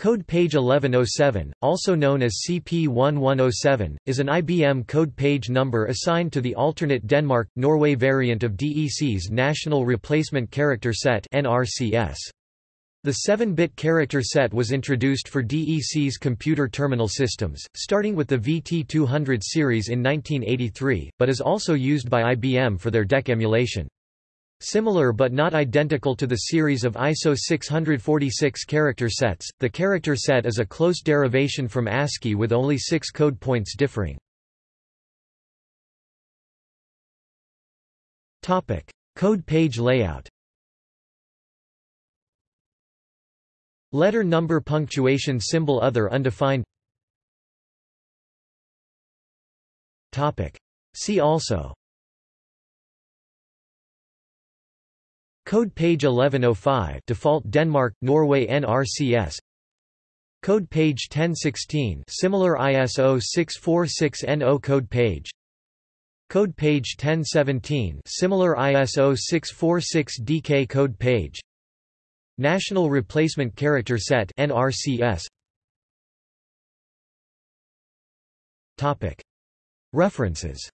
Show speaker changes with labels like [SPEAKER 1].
[SPEAKER 1] Code page 1107, also known as CP1107, is an IBM code page number assigned to the alternate Denmark-Norway variant of DEC's National Replacement Character Set The 7-bit character set was introduced for DEC's computer terminal systems, starting with the VT200 series in 1983, but is also used by IBM for their DEC emulation. Similar but not identical to the series of ISO 646 character sets, the character set is a close derivation from ASCII with only six code points differing. code page layout. Letter number punctuation symbol other undefined. See also Code page 1105 default Denmark Norway NRCS Code page 1016 similar ISO 646NO code page. Code page 1017 similar ISO 646 DK code page. National Replacement Character Set NRCS Topic. References